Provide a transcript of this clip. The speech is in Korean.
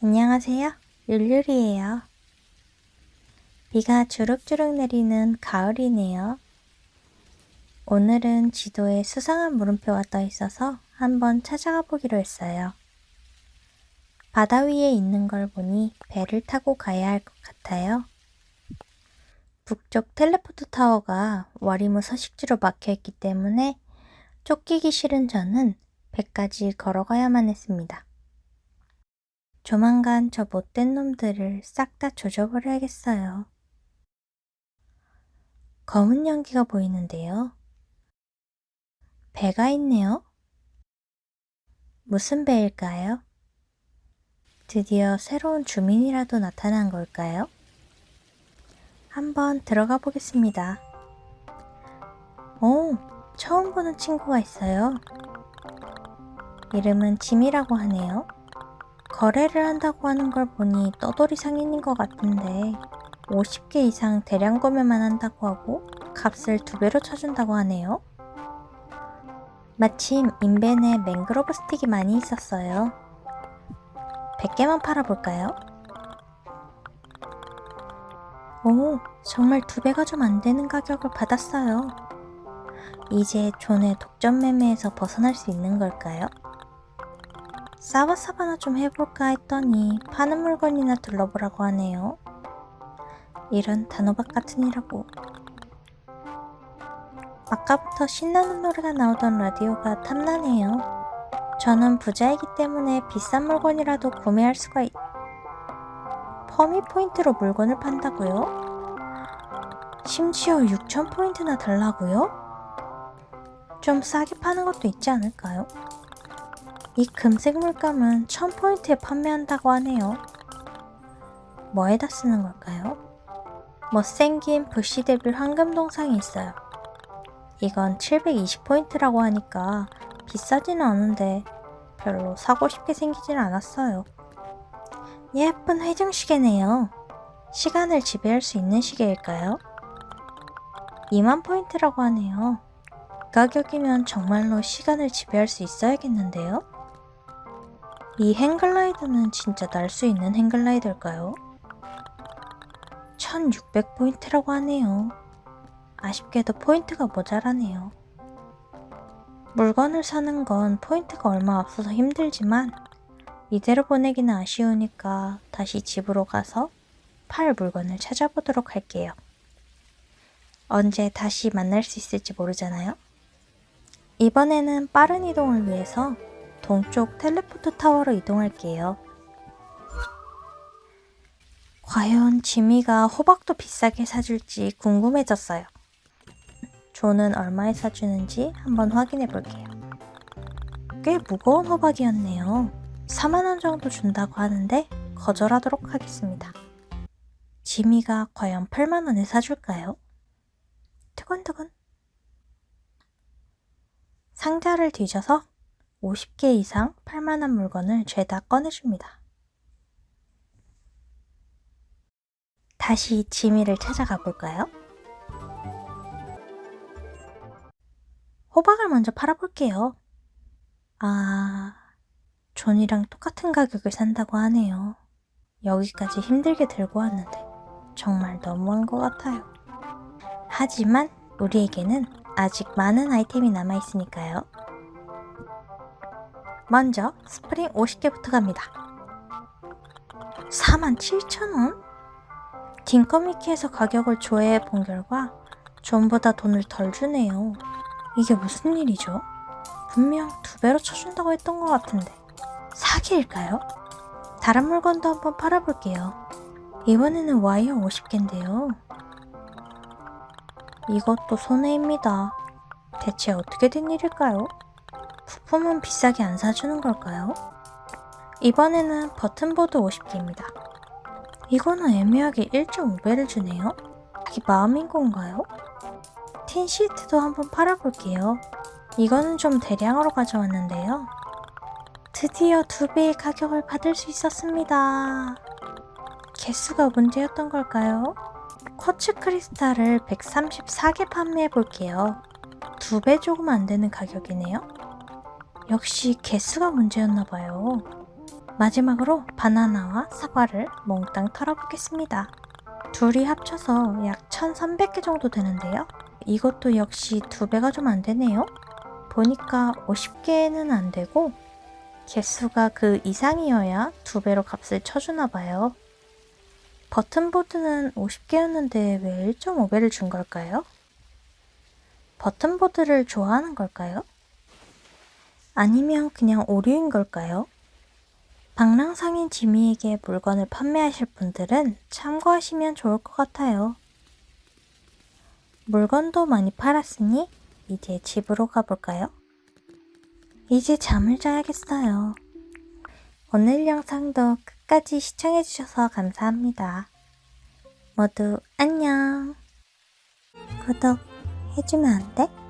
안녕하세요. 율율이에요. 비가 주룩주룩 내리는 가을이네요. 오늘은 지도에 수상한 물음표가 떠 있어서 한번 찾아가 보기로 했어요. 바다 위에 있는 걸 보니 배를 타고 가야 할 것 같아요. 북쪽 텔레포트 타워가 와리무 서식지로 막혀 있기 때문에 쫓기기 싫은 저는 배까지 걸어가야만 했습니다. 조만간 저 못된 놈들을 싹 다 조져버려야겠어요. 검은 연기가 보이는데요. 배가 있네요. 무슨 배일까요? 드디어 새로운 주민이라도 나타난 걸까요? 한번 들어가 보겠습니다. 오, 처음 보는 친구가 있어요. 이름은 짐이라고 하네요. 거래를 한다고 하는 걸 보니 떠돌이 상인인 것 같은데 50개 이상 대량 구매만 한다고 하고 값을 두 배로 쳐준다고 하네요. 마침 인벤에 맹그로브 스틱이 많이 있었어요. 100개만 팔아볼까요? 오, 정말 두 배가 좀 안 되는 가격을 받았어요. 이제 존의 독점 매매에서 벗어날 수 있는 걸까요? 사바사바나 좀 해볼까 했더니 파는 물건이나 둘러보라고 하네요. 이런 단호박 같은 이라고. 아까부터 신나는 노래가 나오던 라디오가 탐나네요. 저는 부자이기 때문에 비싼 물건이라도 구매할 수가 있... 퍼미 포인트로 물건을 판다고요? 심지어 6,000포인트나 달라고요? 좀 싸게 파는 것도 있지 않을까요? 이 금색 물감은 1000포인트에 판매한다고 하네요. 뭐에다 쓰는 걸까요? 못생긴 부시 데빌 황금 동상이 있어요. 이건 720포인트라고 하니까 비싸지는 않은데 별로 사고 싶게 생기진 않았어요. 예쁜 회중 시계네요. 시간을 지배할 수 있는 시계일까요? 2만 포인트라고 하네요. 가격이면 정말로 시간을 지배할 수 있어야겠는데요? 이 행글라이더는 진짜 날 수 있는 행글라이더일까요? 1600포인트라고 하네요. 아쉽게도 포인트가 모자라네요. 물건을 사는 건 포인트가 얼마 없어서 힘들지만 이대로 보내기는 아쉬우니까 다시 집으로 가서 팔 물건을 찾아보도록 할게요. 언제 다시 만날 수 있을지 모르잖아요. 이번에는 빠른 이동을 위해서 동쪽 텔레포트 타워로 이동할게요. 과연 지미가 호박도 비싸게 사줄지 궁금해졌어요. 존은 얼마에 사주는지 한번 확인해 볼게요. 꽤 무거운 호박이었네요. 4만원 정도 준다고 하는데 거절하도록 하겠습니다. 지미가 과연 8만원에 사줄까요? 두근두근. 상자를 뒤져서 50개 이상 팔만한 물건을 죄다 꺼내줍니다. 다시 지미를 찾아가 볼까요? 호박을 먼저 팔아볼게요. 아... 존이랑 똑같은 가격을 산다고 하네요. 여기까지 힘들게 들고 왔는데 정말 너무한 것 같아요. 하지만 우리에게는 아직 많은 아이템이 남아있으니까요. 먼저 스프링 50개부터 갑니다. 47,000원? 딩커미키에서 가격을 조회해 본 결과 존보다 돈을 덜 주네요. 이게 무슨 일이죠? 분명 두 배로 쳐준다고 했던 것 같은데 사기일까요? 다른 물건도 한번 팔아볼게요. 이번에는 와이어 50개인데요. 이것도 손해입니다. 대체 어떻게 된 일일까요? 부품은 비싸게 안 사주는 걸까요? 이번에는 버튼보드 50개입니다. 이거는 애매하게 1.5배를 주네요? 이게 마음인 건가요? 틴 시트도 한번 팔아볼게요. 이거는 좀 대량으로 가져왔는데요. 드디어 두 배의 가격을 받을 수 있었습니다. 개수가 문제였던 걸까요? 쿼츠 크리스탈을 134개 판매해 볼게요. 두 배 조금 안 되는 가격이네요. 역시 개수가 문제였나봐요. 마지막으로 바나나와 사과를 몽땅 털어보겠습니다. 둘이 합쳐서 약 1300개 정도 되는데요. 이것도 역시 두 배가 좀 안 되네요. 보니까 50개는 안 되고 개수가 그 이상이어야 두 배로 값을 쳐주나 봐요. 버튼보드는 50개였는데 왜 1.5배를 준 걸까요? 버튼보드를 좋아하는 걸까요? 아니면 그냥 오류인 걸까요? 방랑상인 지미에게 물건을 판매하실 분들은 참고하시면 좋을 것 같아요. 물건도 많이 팔았으니 이제 집으로 가볼까요? 이제 잠을 자야겠어요. 오늘 영상도 끝까지 시청해주셔서 감사합니다. 모두 안녕. 구독 해주면 안 돼?